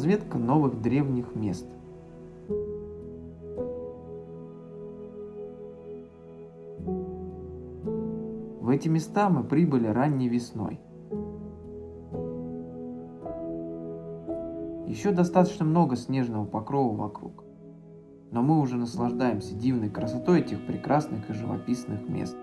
Разведка новых древних мест. В эти места мы прибыли ранней весной. Еще достаточно много снежного покрова вокруг, но мы уже наслаждаемся дивной красотой этих прекрасных и живописных мест.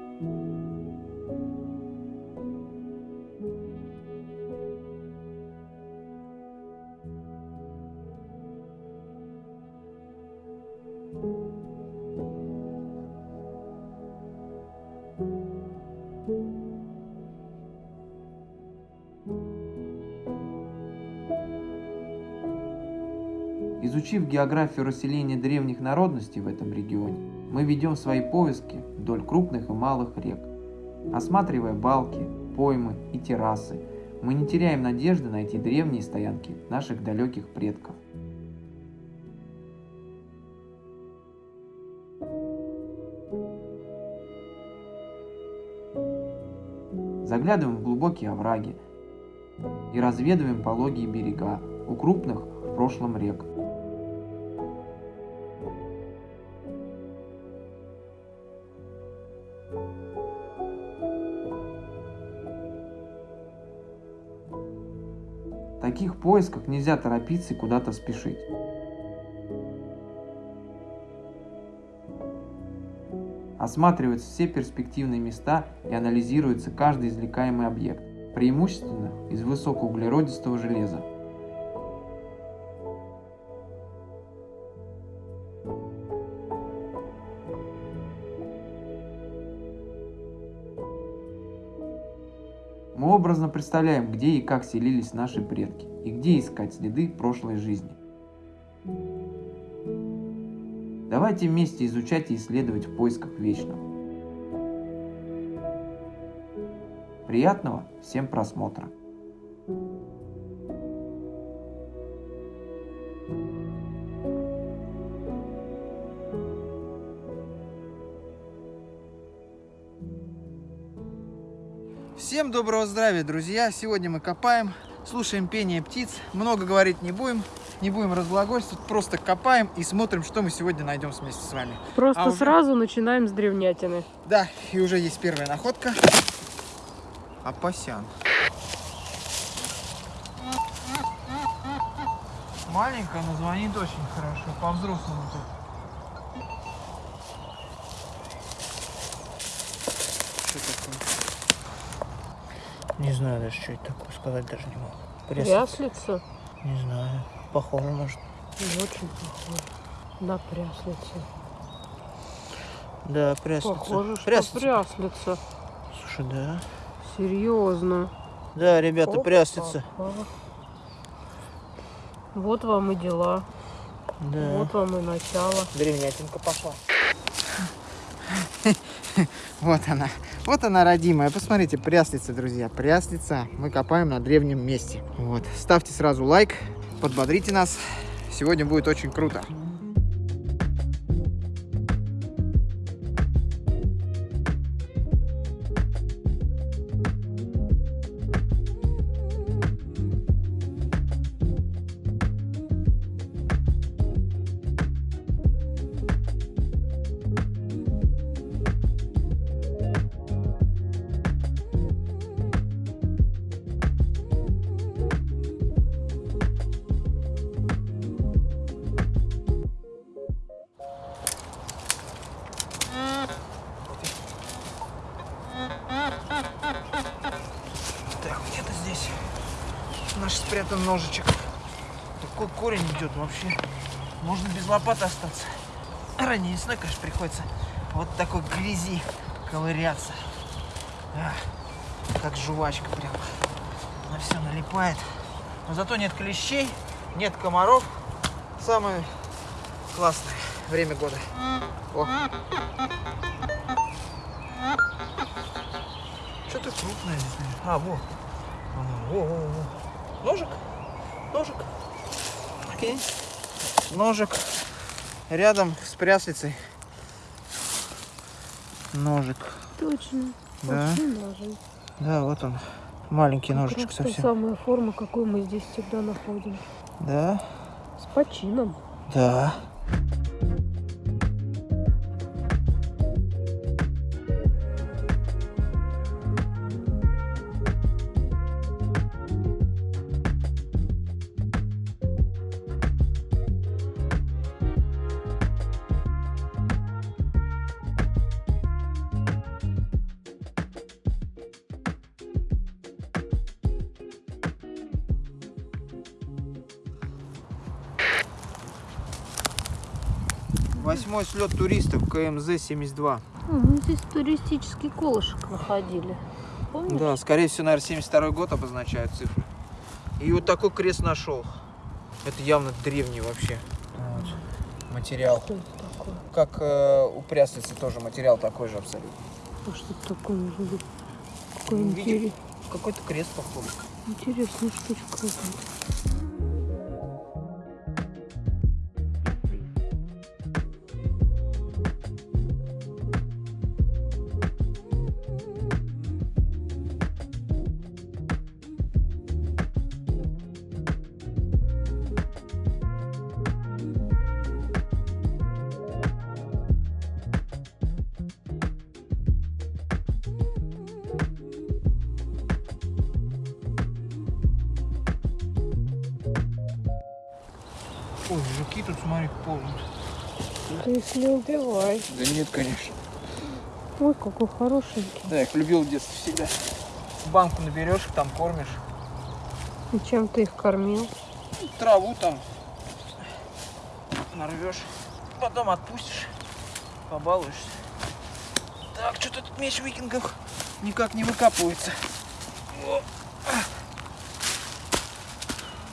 Изучив географию расселения древних народностей в этом регионе, мы ведем свои поиски вдоль крупных и малых рек. Осматривая балки, поймы и террасы, мы не теряем надежды найти древние стоянки наших далеких предков. Заглядываем в глубокие овраги и разведываем пологие берега у крупных в прошлом рек. В таких поисках нельзя торопиться и куда-то спешить. Осматриваются все перспективные места и анализируется каждый извлекаемый объект, преимущественно из высокоуглеродистого железа. Образно представляем, где и как селились наши предки, и где искать следы прошлой жизни. Давайте вместе изучать и исследовать в поисках вечного. Приятного всем просмотра! Всем доброго здравия, друзья! Сегодня мы копаем, слушаем пение птиц, много говорить не будем, не будем разглагольствовать, просто копаем и смотрим, что мы сегодня найдем вместе с вами. Просто А уже- сразу начинаем с древнятины. Да, и уже есть первая находка. Апасян. Маленькая, но звонит очень хорошо, по-взрослому тут. Что такое? Не знаю даже, что это такое, сказать даже не могу. Пряслица? Не знаю. Похоже, может. Не очень похоже на пряслицу. Да, пряслица. Похоже, что Пряслица. пряслица. Слушай, да. Серьезно. Да, ребята, Опа. пряслица. Вот вам и дела. Да. Вот вам и начало. Древнятинка пошла. Вот она. Вот она, родимая. Посмотрите, пряслица, друзья. Пряслица. Мы копаем на древнем месте. Вот. Ставьте сразу лайк. Подбодрите нас. Сегодня будет очень круто. Спрятан ножичек. Такой корень идет вообще. Можно без лопаты остаться. Ранее весной, конечно, приходится вот такой грязи ковыряться. А, как жвачка прям. На все налипает. Но зато нет клещей, нет комаров. Самое классное время года. О. Что-то крупное здесь. А, во. Ага, во, во, во. Ножик. Ножик. Окей. Ножик. Рядом с пряслицей. Ножик. Точно. Да. Очень ножи. Да, вот он. Маленький Как ножичек раз та совсем. самая форма, какую мы здесь всегда находим. Да? С почином. Да. Восьмой слет туристов КМЗ-72. А, мы здесь туристический колышек находили. Помнишь? Да, скорее всего, наверное, 72 год обозначают цифры. И вот такой крест нашел. Это явно древний вообще вот, материал. Что это такое? Как э, у пряслицы тоже материал такой же абсолютно. А что это такое может быть? Какой Ну, интерес- Какой-то крест походу. интересная штучка Ой, жуки тут, смотри, ползают. Ты их не убивай. Да нет, конечно. Ой, какой хорошенький. Да, я их любил в детстве всегда. Банку наберешь, их там кормишь. И чем ты их кормил? Траву там нарвешь. Потом отпустишь. Побалуешься. Так, что-то тут меч викингов никак не выкапывается.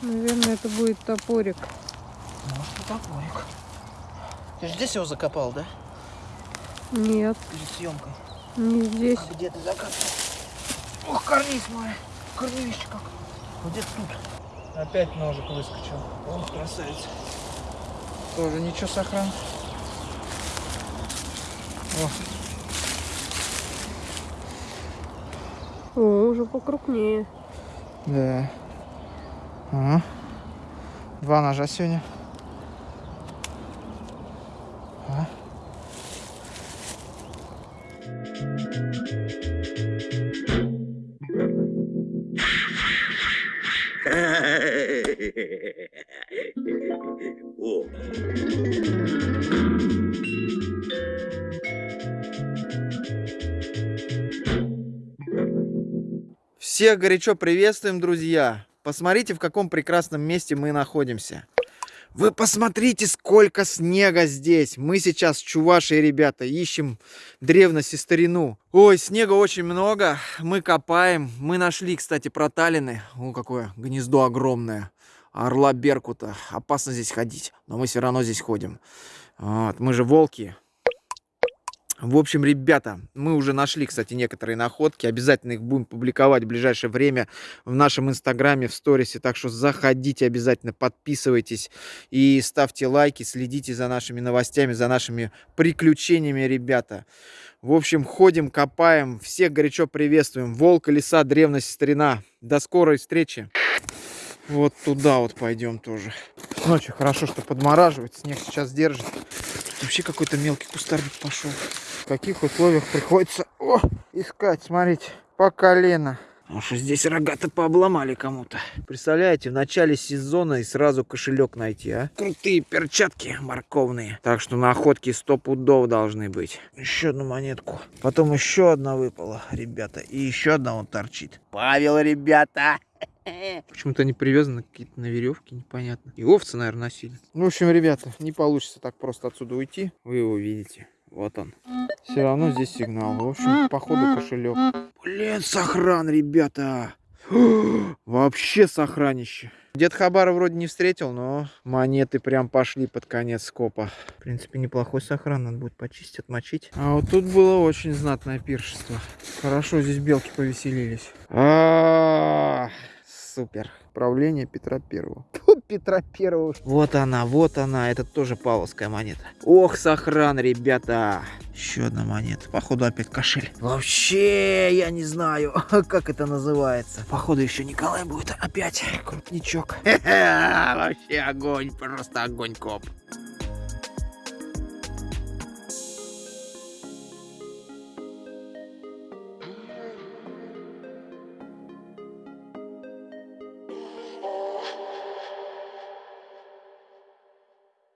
Наверное, это будет топорик. Может, и топорик. Ты же здесь его закопал, да? Нет, Перед съемкой. не здесь. А где ты закапывал? Ох, карниз мой. Корневище как. Где-то тут. Опять ножик выскочил. Ох, красавица. Тоже ничего сохран. О, О, уже покрупнее. Да. Ага. Два ножа сегодня. О, Всех горячо приветствуем, друзья! Посмотрите, в каком прекрасном месте мы находимся. Вы посмотрите, сколько снега здесь. Мы сейчас в Чувашии, ребята, ищем древность и старину. Ой, снега очень много. Мы копаем. Мы нашли, кстати, проталины. О, какое гнездо огромное. Орла Беркута. Опасно здесь ходить, но мы все равно здесь ходим. Вот, мы же волки. В общем, ребята, мы уже нашли, кстати, некоторые находки. Обязательно их будем публиковать в ближайшее время в нашем инстаграме, в сторисе. Так что заходите обязательно, подписывайтесь и ставьте лайки, следите за нашими новостями, за нашими приключениями, ребята. В общем, ходим, копаем. Всех горячо приветствуем. Волк, леса, древность, старина. До скорой встречи. Вот туда вот пойдем тоже. Ночью хорошо, что подмораживает. Снег сейчас держит. Тут вообще какой-то мелкий кустарник пошел. В каких условиях приходится о, искать, смотрите, по колено. Потому что здесь рога-то пообломали кому-то. Представляете, в начале сезона и сразу кошелек найти, а? Крутые перчатки морковные. Так что находки сто пудов должны быть. Еще одну монетку. Потом еще одна выпала, ребята. И еще одна вот торчит. Павел, ребята! Почему-то они привязаны какие-то на веревке, непонятно. И овцы, наверное, носили. Ну, в общем, ребята, не получится так просто отсюда уйти. Вы его видите. Вот он. Все равно здесь сигнал. В общем, походу кошелек. Блин, сохран, ребята. Вообще сохранище. Дед Хабара вроде не встретил, но монеты прям пошли под конец скопа. В принципе, неплохой сохран, надо будет почистить, отмочить. А вот тут было очень знатное пиршество. Хорошо, здесь белки повеселились. А, Супер. Правление Петра Первого. Фу, Петра Первого. Вот она, вот она. Это тоже павловская монета. Ох, сохран, ребята. Еще одна монета. Походу опять кошель. Вообще, я не знаю, как это называется. Походу еще Николай будет опять крупничок. Вообще огонь, просто огонь, коп.